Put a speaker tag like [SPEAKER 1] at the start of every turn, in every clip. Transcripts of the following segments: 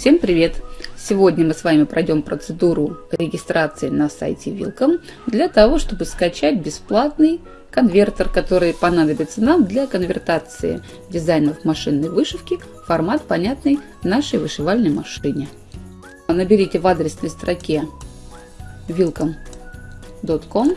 [SPEAKER 1] Всем привет! Сегодня мы с вами пройдем процедуру регистрации на сайте Wilcom для того, чтобы скачать бесплатный конвертер, который понадобится нам для конвертации дизайнов машинной вышивки в формат, понятный нашей вышивальной машине. Наберите в адресной строке wilcom.com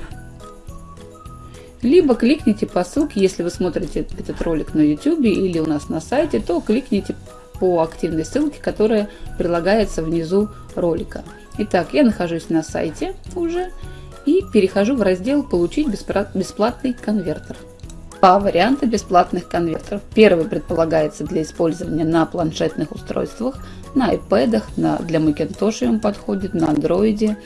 [SPEAKER 1] либо кликните по ссылке, если вы смотрите этот ролик на YouTube или у нас на сайте, то кликните по активной ссылке, которая прилагается внизу ролика. Итак, я нахожусь на сайте уже и перехожу в раздел «Получить бесплатный конвертер». Два варианта бесплатных конвертеров. Первый предполагается для использования на планшетных устройствах, на iPad, на, для Macintosh он подходит, на Android,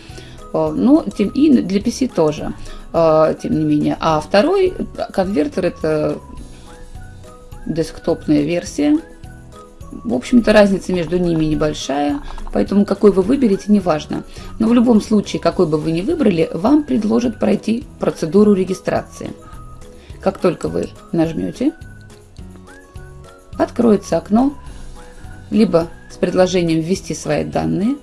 [SPEAKER 1] но тем, и для PC тоже, э, тем не менее. А второй конвертер это десктопная версия. В общем-то, разница между ними небольшая, поэтому какой вы выберете, неважно. Но в любом случае, какой бы вы ни выбрали, вам предложат пройти процедуру регистрации. Как только вы нажмете, откроется окно, либо с предложением ввести свои данные,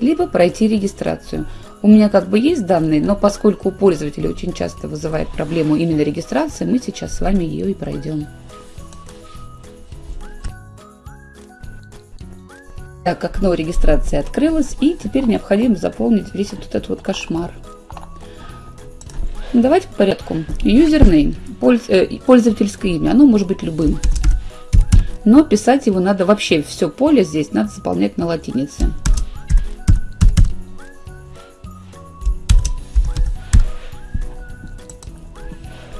[SPEAKER 1] либо пройти регистрацию. У меня как бы есть данные, но поскольку у пользователя очень часто вызывает проблему именно регистрации, мы сейчас с вами ее и пройдем. Так, окно регистрации открылось, и теперь необходимо заполнить весь вот этот вот кошмар. Давайте по порядку. Username, э, пользовательское имя, оно может быть любым. Но писать его надо вообще, все поле здесь надо заполнять на латинице.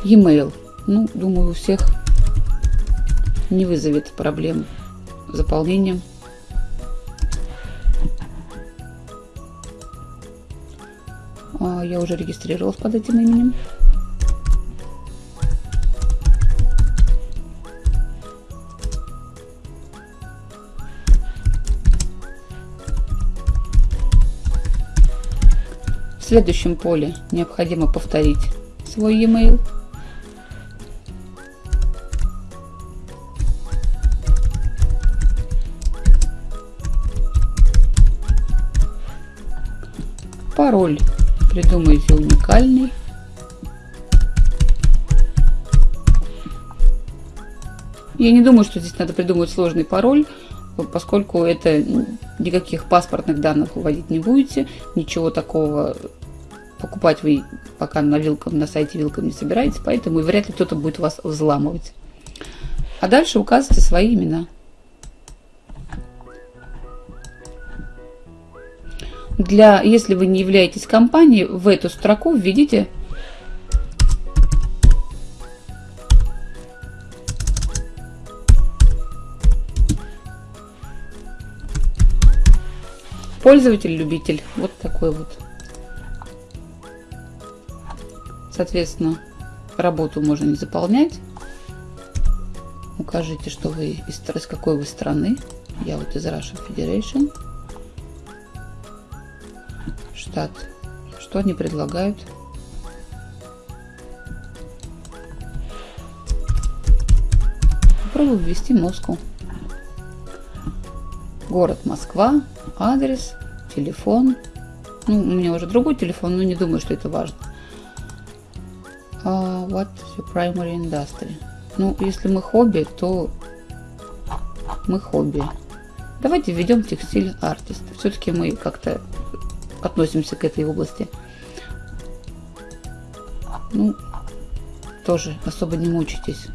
[SPEAKER 1] E-mail. Ну, думаю, у всех не вызовет проблем заполнением. Я уже регистрировалась под этим именем. В следующем поле необходимо повторить свой e-mail. Пароль придумайте уникальный. Я не думаю, что здесь надо придумывать сложный пароль, поскольку это никаких паспортных данных вводить не будете, ничего такого покупать вы пока на вилкам, на сайте вилкам не собираетесь, поэтому вряд ли кто-то будет вас взламывать. А дальше указывайте свои имена. Для, если вы не являетесь компанией, в эту строку введите пользователь-любитель. Вот такой вот. Соответственно, работу можно не заполнять. Укажите, что вы из, из какой вы страны. Я вот из Russian Federation штат. Что они предлагают? Попробую ввести Москву. Город Москва, адрес, телефон. Ну, у меня уже другой телефон, но не думаю, что это важно. Uh, what your primary industry? Ну, если мы хобби, то мы хобби. Давайте введем текстиль артист. Все-таки мы как-то относимся к этой области. Ну, тоже особо не мучитесь.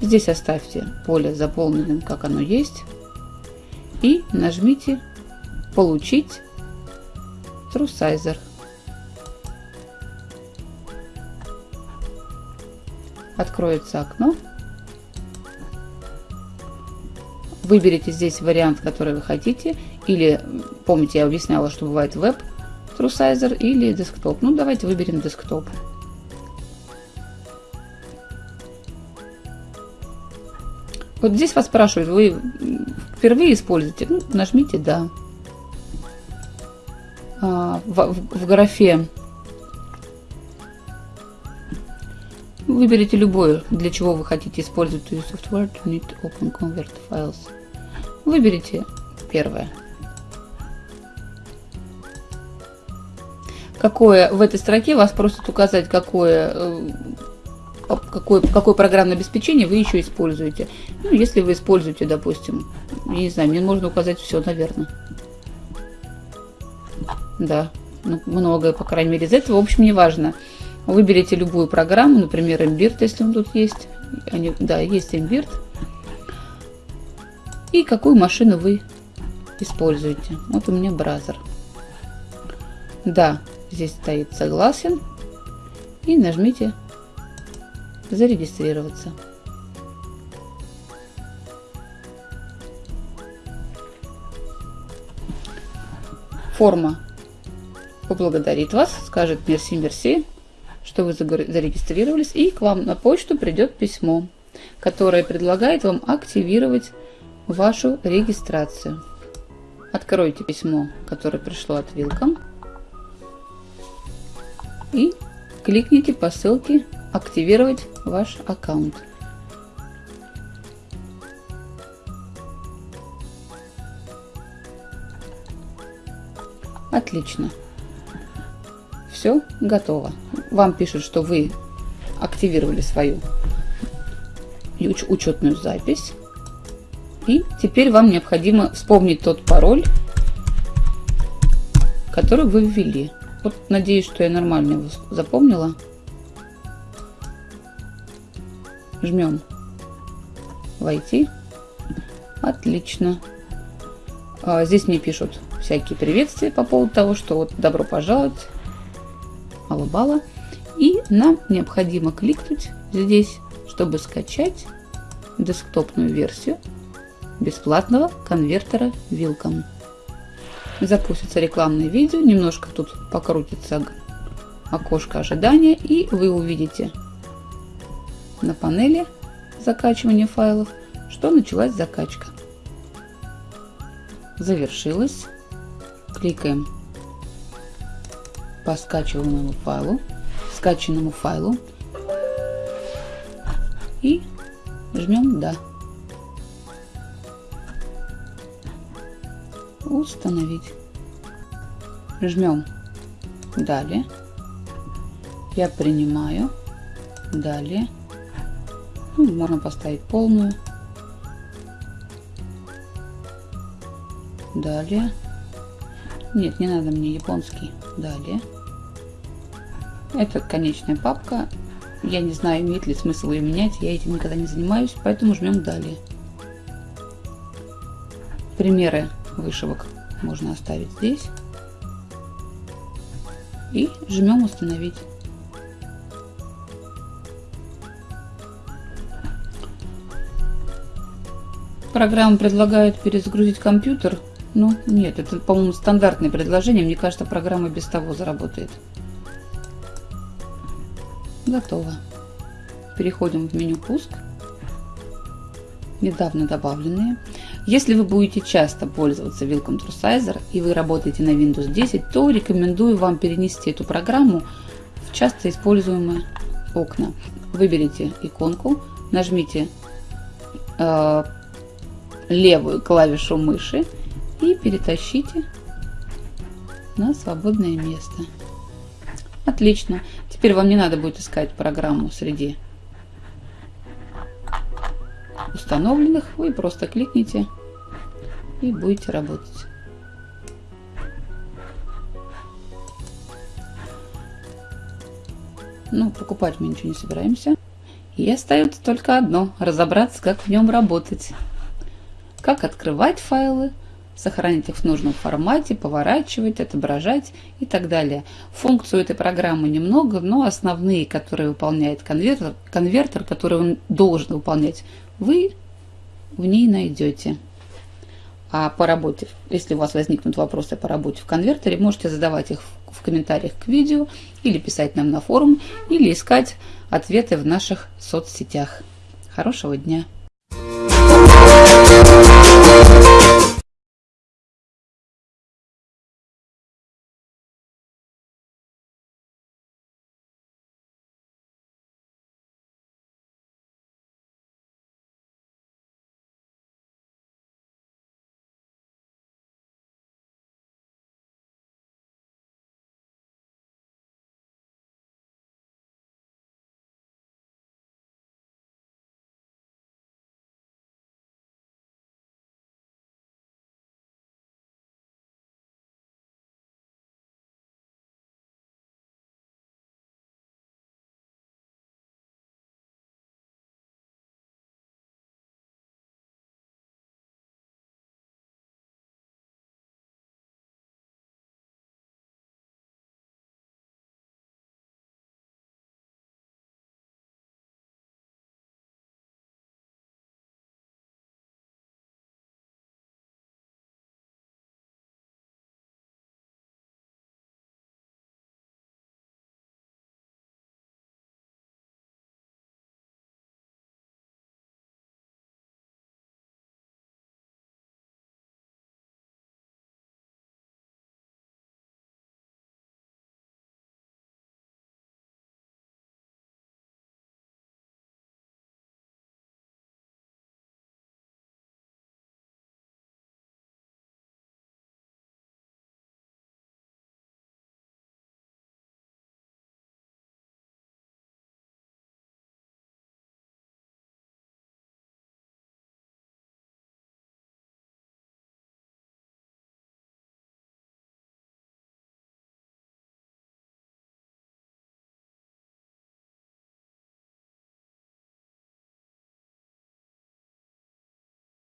[SPEAKER 1] Здесь оставьте поле заполненным, как оно есть. И нажмите «Получить TrueSizer». Откроется окно. Выберите здесь вариант, который вы хотите. Или, помните, я объясняла, что бывает веб TrueSizer или десктоп. Ну, давайте выберем десктоп. Вот здесь вас спрашивают, вы впервые используете? Ну, нажмите «Да». А, в, в, в графе Выберите любое, для чего вы хотите использовать to software to need open convert files. Выберите первое. Какое в этой строке вас просят указать, какое, э, какое, какое программное обеспечение вы еще используете. Ну, если вы используете, допустим, я не знаю, мне можно указать все, наверное. Да, ну, многое, по крайней мере, из этого. В общем, не важно. Выберите любую программу, например, Embird, если он тут есть. Они, да, есть Embird. И какую машину вы используете. Вот у меня браузер. Да, здесь стоит согласен. И нажмите зарегистрироваться. Форма поблагодарит вас, скажет мерси, мерси, что вы зарегистрировались, и к вам на почту придет письмо, которое предлагает вам активировать вашу регистрацию. Откройте письмо, которое пришло от Welcome, и кликните по ссылке «Активировать ваш аккаунт». Отлично все готово. Вам пишут, что вы активировали свою уч учетную запись. И теперь вам необходимо вспомнить тот пароль, который вы ввели. Вот надеюсь, что я нормально его запомнила. Жмем «Войти». Отлично. А, здесь мне пишут всякие приветствия по поводу того, что вот добро пожаловать Алабала. И нам необходимо кликнуть здесь, чтобы скачать десктопную версию бесплатного конвертера Wilcom. Запустится рекламное видео, немножко тут покрутится окошко ожидания, и вы увидите на панели закачивания файлов, что началась закачка. Завершилась. Кликаем по скачиваемому файлу, скачанному файлу и жмем «Да». Установить. Жмем «Далее». Я принимаю. Далее. Ну, можно поставить полную. Далее. Нет, не надо мне японский. Далее. Это конечная папка. Я не знаю, имеет ли смысл ее менять. Я этим никогда не занимаюсь, поэтому жмем далее. Примеры вышивок можно оставить здесь. И жмем установить. Программа предлагает перезагрузить компьютер. Ну, нет, это, по-моему, стандартное предложение. Мне кажется, программа без того заработает. Готово. Переходим в меню «Пуск». Недавно добавленные. Если вы будете часто пользоваться Welcome to и вы работаете на Windows 10, то рекомендую вам перенести эту программу в часто используемые окна. Выберите иконку, нажмите э, левую клавишу мыши и перетащите на свободное место. Отлично. Теперь вам не надо будет искать программу среди установленных. Вы просто кликните и будете работать. Ну, покупать мы ничего не собираемся. И остается только одно – разобраться, как в нем работать. Как открывать файлы, сохранить их в нужном формате, поворачивать, отображать и так далее. Функцию этой программы немного, но основные, которые выполняет конвертер, конвертер который он должен выполнять, вы в ней найдете. А по работе, если у вас возникнут вопросы по работе в конвертере, можете задавать их в, комментариях к видео или писать нам на форум, или искать ответы в наших соцсетях. Хорошего дня!